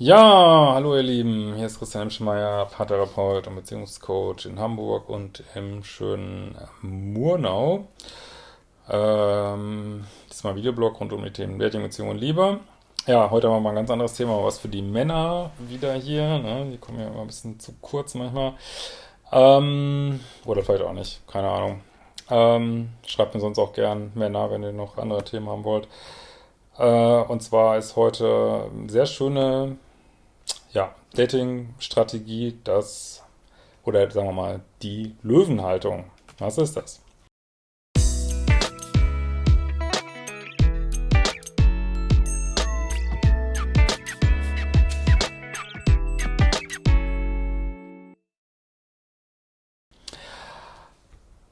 Ja, hallo ihr Lieben, hier ist Christian Schmeier, Paartherapeut und Beziehungscoach in Hamburg und im schönen Murnau. Ähm, diesmal Videoblog rund um die Themen Dating, Beziehung und Liebe. Ja, heute haben wir mal ein ganz anderes Thema, was für die Männer wieder hier. Ne? Die kommen ja immer ein bisschen zu kurz manchmal. Ähm, oder vielleicht auch nicht, keine Ahnung. Ähm, schreibt mir sonst auch gern Männer, wenn ihr noch andere Themen haben wollt. Äh, und zwar ist heute eine sehr schöne ja, Dating-Strategie, das, oder sagen wir mal, die Löwenhaltung. Was ist das?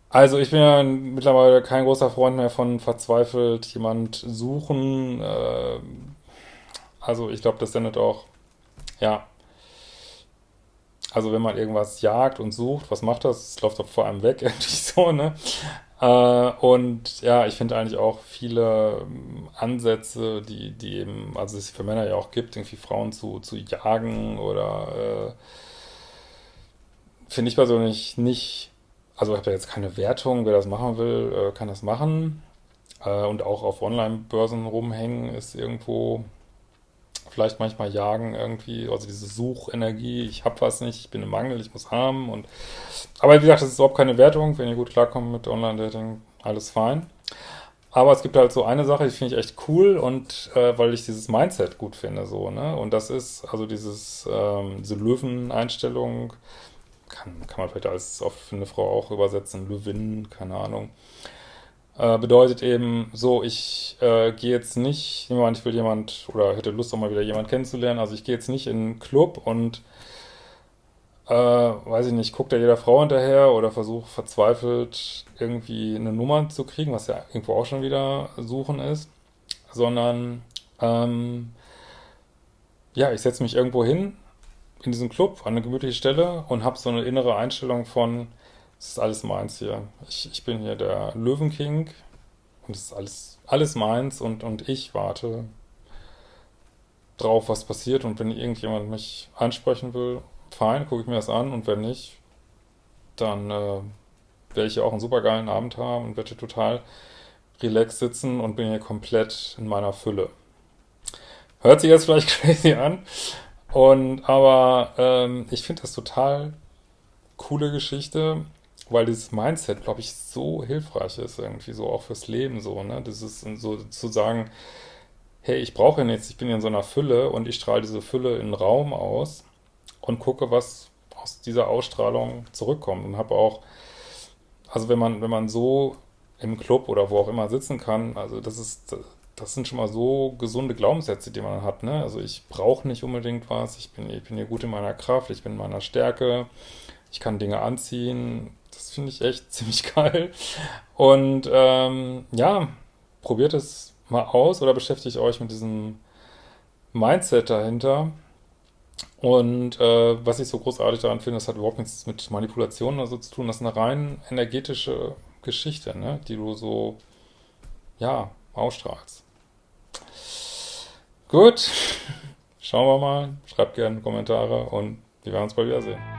Also ich bin ja mittlerweile kein großer Freund mehr von verzweifelt jemand suchen. Äh, also ich glaube, das sendet auch ja. Also wenn man irgendwas jagt und sucht, was macht das? Es läuft doch vor einem weg, irgendwie so, ne? Äh, und ja, ich finde eigentlich auch viele ähm, Ansätze, die, die eben, also es für Männer ja auch gibt, irgendwie Frauen zu, zu jagen oder äh, finde ich persönlich nicht, also ich habe da jetzt keine Wertung, wer das machen will, äh, kann das machen. Äh, und auch auf Online-Börsen rumhängen ist irgendwo vielleicht manchmal jagen irgendwie, also diese Suchenergie, ich habe was nicht, ich bin im Mangel, ich muss haben und aber wie gesagt, das ist überhaupt keine Wertung, wenn ihr gut klarkommt mit Online-Dating, alles fein. Aber es gibt halt so eine Sache, die finde ich echt cool und äh, weil ich dieses Mindset gut finde, so, ne? Und das ist also dieses, ähm, diese Löwen-Einstellung, kann, kann man vielleicht als auf eine Frau auch übersetzen, Löwin, keine Ahnung. Äh, bedeutet eben so, ich äh, gehe jetzt nicht, nehmen wir an, ich will jemand oder hätte Lust auch mal wieder jemand kennenzulernen, also ich gehe jetzt nicht in einen Club und äh, weiß ich nicht, guckt da jeder Frau hinterher oder versuche verzweifelt irgendwie eine Nummer zu kriegen, was ja irgendwo auch schon wieder suchen ist, sondern ähm, ja, ich setze mich irgendwo hin in diesen Club an eine gemütliche Stelle und habe so eine innere Einstellung von, das ist alles meins hier. Ich, ich bin hier der Löwenking und es ist alles, alles meins und, und ich warte drauf, was passiert und wenn irgendjemand mich ansprechen will, fein, gucke ich mir das an und wenn nicht, dann äh, werde ich hier auch einen super geilen Abend haben und werde hier total relaxed sitzen und bin hier komplett in meiner Fülle. Hört sich jetzt vielleicht crazy an, und aber ähm, ich finde das total coole Geschichte weil dieses Mindset, glaube ich, so hilfreich ist, irgendwie so auch fürs Leben so, ne? Das ist so zu sagen, hey, ich brauche ja nichts, ich bin ja in so einer Fülle und ich strahle diese Fülle in den Raum aus und gucke, was aus dieser Ausstrahlung zurückkommt und habe auch, also wenn man, wenn man so im Club oder wo auch immer sitzen kann, also das ist, das sind schon mal so gesunde Glaubenssätze, die man hat, ne? Also ich brauche nicht unbedingt was, ich bin, ich bin hier gut in meiner Kraft, ich bin in meiner Stärke, ich kann Dinge anziehen, das finde ich echt ziemlich geil. Und ähm, ja, probiert es mal aus oder beschäftigt euch mit diesem Mindset dahinter. Und äh, was ich so großartig daran finde, das hat überhaupt nichts mit Manipulationen oder so zu tun. Das ist eine rein energetische Geschichte, ne? die du so, ja, ausstrahlst. Gut, schauen wir mal. Schreibt gerne Kommentare und wir werden uns bald wiedersehen.